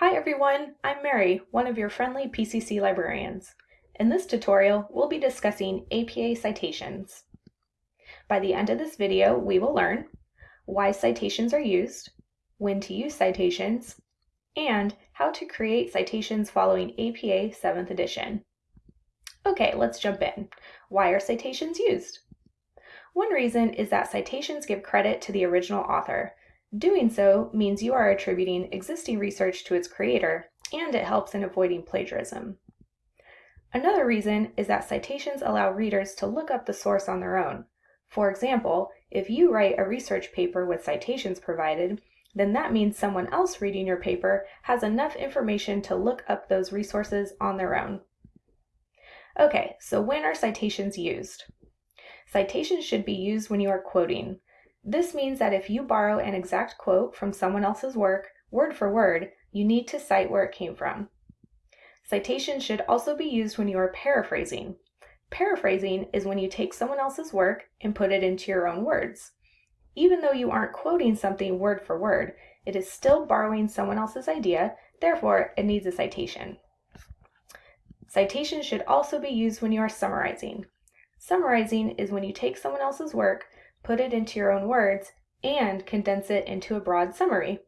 Hi everyone, I'm Mary, one of your friendly PCC librarians. In this tutorial, we'll be discussing APA citations. By the end of this video, we will learn why citations are used, when to use citations, and how to create citations following APA 7th edition. Okay, let's jump in. Why are citations used? One reason is that citations give credit to the original author, Doing so means you are attributing existing research to its creator, and it helps in avoiding plagiarism. Another reason is that citations allow readers to look up the source on their own. For example, if you write a research paper with citations provided, then that means someone else reading your paper has enough information to look up those resources on their own. Okay, so when are citations used? Citations should be used when you are quoting. This means that if you borrow an exact quote from someone else's work, word for word, you need to cite where it came from. Citation should also be used when you are paraphrasing. Paraphrasing is when you take someone else's work and put it into your own words. Even though you aren't quoting something word for word, it is still borrowing someone else's idea, therefore it needs a citation. Citation should also be used when you are summarizing. Summarizing is when you take someone else's work, put it into your own words, and condense it into a broad summary.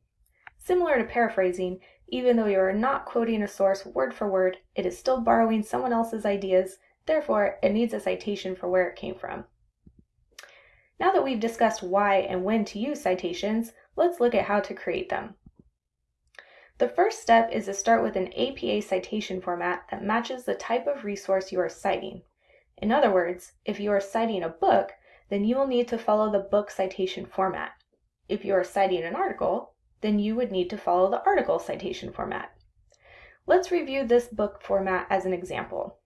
Similar to paraphrasing, even though you are not quoting a source word for word, it is still borrowing someone else's ideas, therefore it needs a citation for where it came from. Now that we've discussed why and when to use citations, let's look at how to create them. The first step is to start with an APA citation format that matches the type of resource you are citing. In other words, if you are citing a book, then you will need to follow the book citation format. If you are citing an article, then you would need to follow the article citation format. Let's review this book format as an example.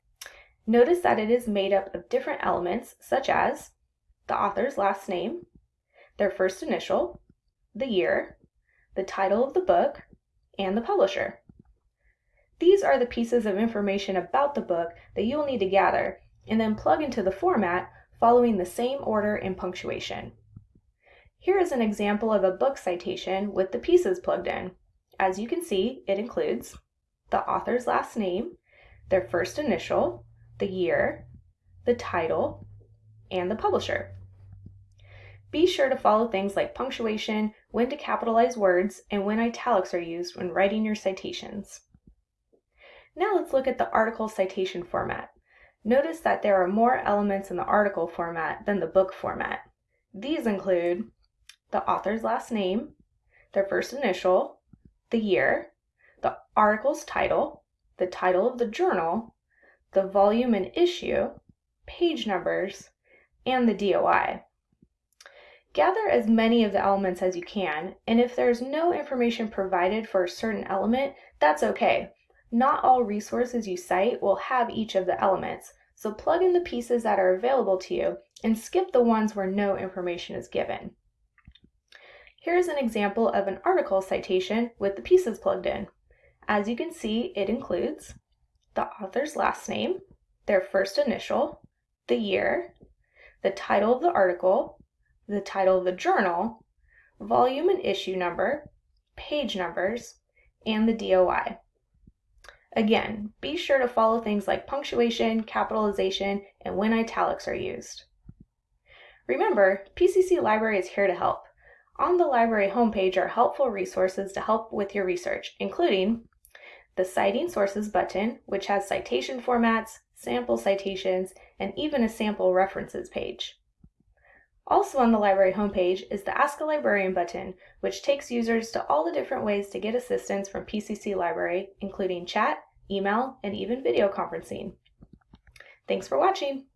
Notice that it is made up of different elements such as the author's last name, their first initial, the year, the title of the book, and the publisher. These are the pieces of information about the book that you will need to gather and then plug into the format following the same order and punctuation. Here is an example of a book citation with the pieces plugged in. As you can see, it includes the author's last name, their first initial, the year, the title, and the publisher. Be sure to follow things like punctuation, when to capitalize words, and when italics are used when writing your citations. Now let's look at the article citation format. Notice that there are more elements in the article format than the book format. These include the author's last name, their first initial, the year, the article's title, the title of the journal, the volume and issue, page numbers, and the DOI. Gather as many of the elements as you can, and if there's no information provided for a certain element, that's okay. Not all resources you cite will have each of the elements, so plug in the pieces that are available to you and skip the ones where no information is given. Here's an example of an article citation with the pieces plugged in. As you can see, it includes the author's last name, their first initial, the year, the title of the article, the title of the journal, volume and issue number, page numbers, and the DOI. Again, be sure to follow things like punctuation, capitalization, and when italics are used. Remember, PCC Library is here to help. On the library homepage are helpful resources to help with your research, including the Citing Sources button, which has citation formats, sample citations, and even a sample references page. Also on the library homepage is the Ask a Librarian button, which takes users to all the different ways to get assistance from PCC Library, including chat, email, and even video conferencing. Thanks for watching!